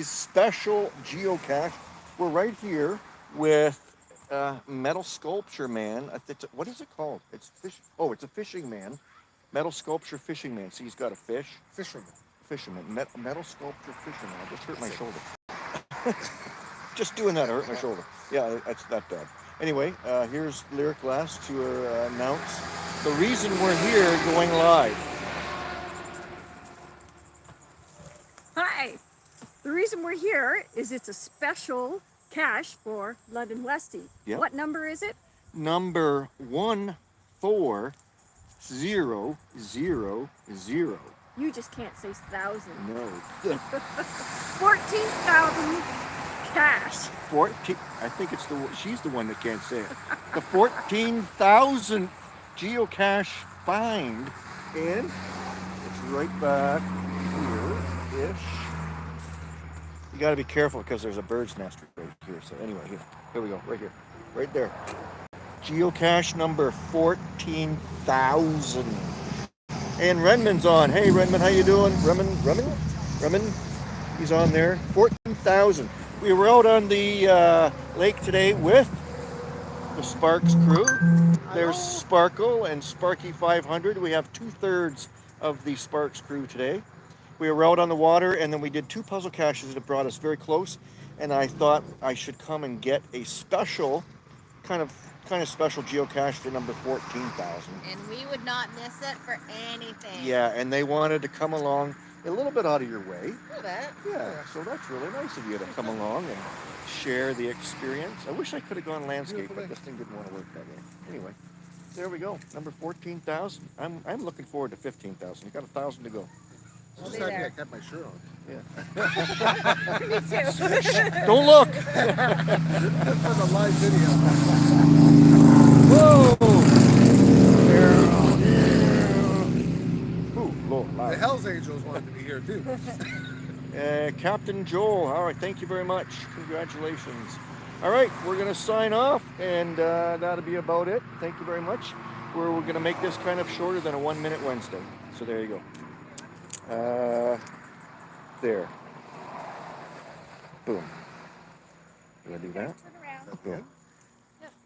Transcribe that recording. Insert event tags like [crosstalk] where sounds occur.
Lesty's special geocache. We're right here with uh, metal sculpture man. What is it called? It's fish. Oh, it's a fishing man. Metal sculpture fishing man. See, he's got a fish. Fisherman. Fisherman. Met, metal sculpture fisherman. I just hurt my shoulder. [laughs] just doing that, I hurt my shoulder. Yeah, that's that bad. Anyway, uh, here's Lyric Glass to uh, announce the reason we're here going live. Hi. The reason we're here is it's a special cache for London Westy. Yep. What number is it? Number one four zero zero zero. You just can't say thousand. No. [laughs] 14,000 cache. 14 I think it's the she's the one that can't say it. The 14,000th geocache find and it's right back here ish. You got to be careful because there's a bird's nest right here. So anyway, here, here we go, right here, right there. Geocache number 14,000. And Renman's on. Hey Renman, how you doing? Renman, Renman, Renman. He's on there. 14,000. We were out on the uh, lake today with the Sparks crew. There's Sparkle and Sparky 500. We have two thirds of the Sparks crew today. We were out on the water and then we did two puzzle caches that brought us very close. And I thought I should come and get a special, kind of kind of special geocache for number 14,000. And we would not miss it for anything. Yeah, and they wanted to come along a little bit out of your way. A little bit. Yeah, so that's really nice of you to come along and share the experience. I wish I could have gone landscape, Beautiful but this thing didn't want to work that way. Anyway, there we go. Number 14,000. I'm, I'm looking forward to 15,000. You got a thousand to go. I'm We'll just be happy I there. kept my shirt on. [laughs] Me too. [laughs] Don't look! [laughs] For the live video. Whoa! Ooh, Lord, The. Hells Angels wanted to be here too. Uh, Captain Joel, all right, thank you very much. Congratulations. All right, we're going to sign off, and uh, that'll be about it. Thank you very much. We're, we're going to make this kind of shorter than a one minute Wednesday. So there you go. Uh, there. Boom. Do I do that? Turn around. Boom.